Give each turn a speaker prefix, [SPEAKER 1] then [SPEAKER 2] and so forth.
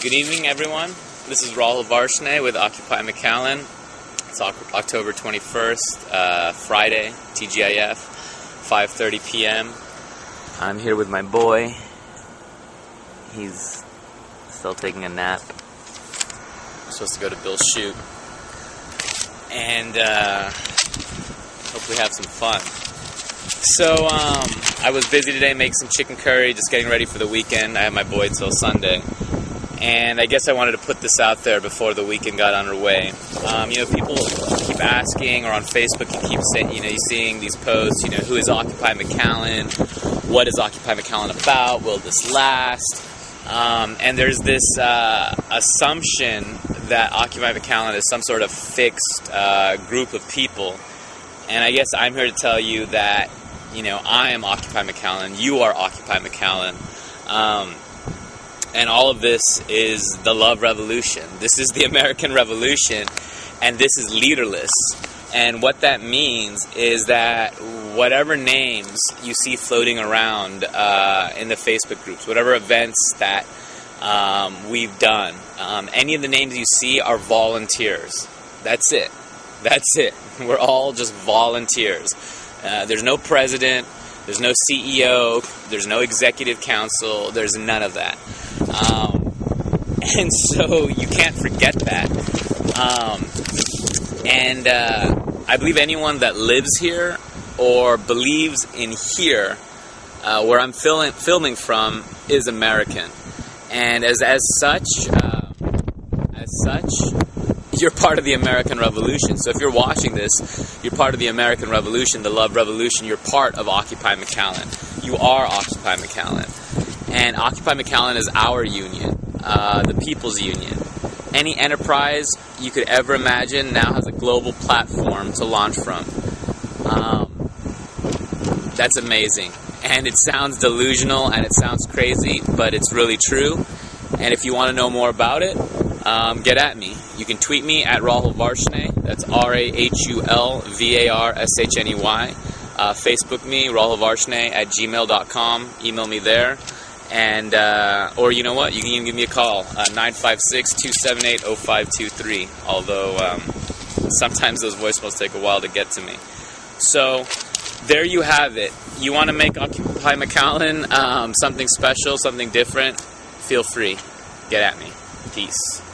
[SPEAKER 1] Good evening, everyone. This is Rahul Varshney with Occupy McAllen. It's October 21st, uh, Friday, TGIF, 5:30 p.m. I'm here with my boy. He's still taking a nap. I'm supposed to go to Bill's shoot, and uh, hopefully have some fun. So um, I was busy today making some chicken curry, just getting ready for the weekend. I have my boy till Sunday and I guess I wanted to put this out there before the weekend got underway. Um, you know, people keep asking, or on Facebook, you keep saying, you know, you're seeing these posts. You know, who is Occupy McAllen? What is Occupy McAllen about? Will this last? Um, and there's this uh, assumption that Occupy McAllen is some sort of fixed uh, group of people. And I guess I'm here to tell you that, you know, I am Occupy McAllen. You are Occupy McAllen. Um, and all of this is the love revolution. This is the American Revolution, and this is leaderless. And what that means is that whatever names you see floating around uh, in the Facebook groups, whatever events that um, we've done, um, any of the names you see are volunteers. That's it. That's it. We're all just volunteers. Uh, there's no president, there's no CEO, there's no executive council, there's none of that. Um, and so you can't forget that. Um, and uh, I believe anyone that lives here or believes in here, uh, where I'm fil- filming from, is American. And as, as such, uh, as such, you're part of the American Revolution. So if you're watching this, you're part of the American Revolution, the Love Revolution. You're part of Occupy McAllen. You are Occupy McAllen. And Occupy McAllen is our union, uh, the people's union. Any enterprise you could ever imagine now has a global platform to launch from. Um, that's amazing. And it sounds delusional and it sounds crazy, but it's really true. And if you want to know more about it, um, get at me. You can tweet me at Rahul Varshney. That's R A H U L V A R S H N E Y. Uh, Facebook me, Rahul Varshney at gmail.com. Email me there. And, uh, or you know what, you can even give me a call, uh, 956 278 0523. Although um, sometimes those voicemails take a while to get to me. So, there you have it. You want to make Occupy McAllen um, something special, something different? Feel free. Get at me. Peace.